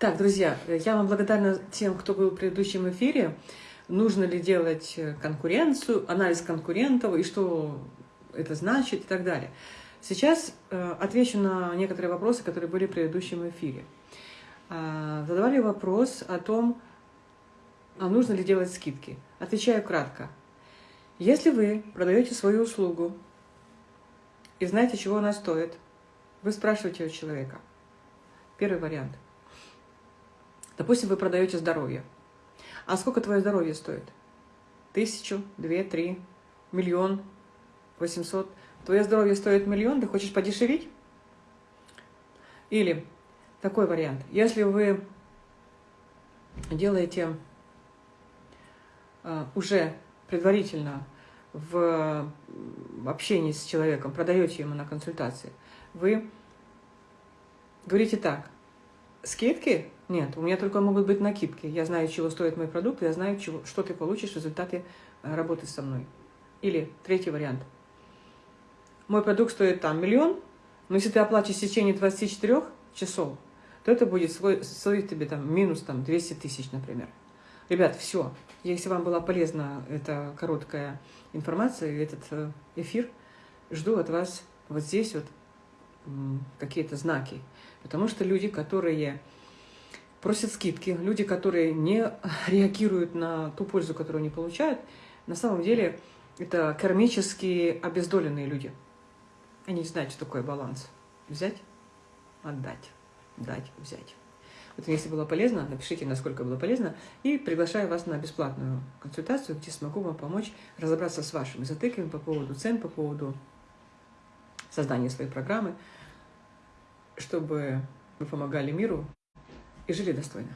Так, друзья, я вам благодарна тем, кто был в предыдущем эфире. Нужно ли делать конкуренцию, анализ конкурентов и что это значит и так далее. Сейчас э, отвечу на некоторые вопросы, которые были в предыдущем эфире. Э, задавали вопрос о том, а нужно ли делать скидки. Отвечаю кратко. Если вы продаете свою услугу и знаете, чего она стоит, вы спрашиваете у человека. Первый вариант – Допустим, вы продаете здоровье. А сколько твое здоровье стоит? Тысячу, две, три, миллион, восемьсот. Твое здоровье стоит миллион, ты хочешь подешевить? Или такой вариант. Если вы делаете uh, уже предварительно в общении с человеком, продаете ему на консультации, вы говорите так, скидки нет, у меня только могут быть накидки. Я знаю, чего стоит мой продукт, я знаю, чего, что ты получишь в результате э, работы со мной. Или третий вариант. Мой продукт стоит там миллион, но если ты оплатишь в течение 24 часов, то это будет стоить тебе там минус там 200 тысяч, например. Ребят, все. Если вам была полезна эта короткая информация, этот э, эфир, жду от вас вот здесь вот какие-то знаки. Потому что люди, которые просят скидки. Люди, которые не реагируют на ту пользу, которую они получают, на самом деле это кармически обездоленные люди. Они не знают, что такое баланс. Взять, отдать, дать, взять. Вот если было полезно, напишите, насколько было полезно, и приглашаю вас на бесплатную консультацию, где смогу вам помочь разобраться с вашими затыками по поводу цен, по поводу создания своей программы, чтобы вы помогали миру и жили достойно.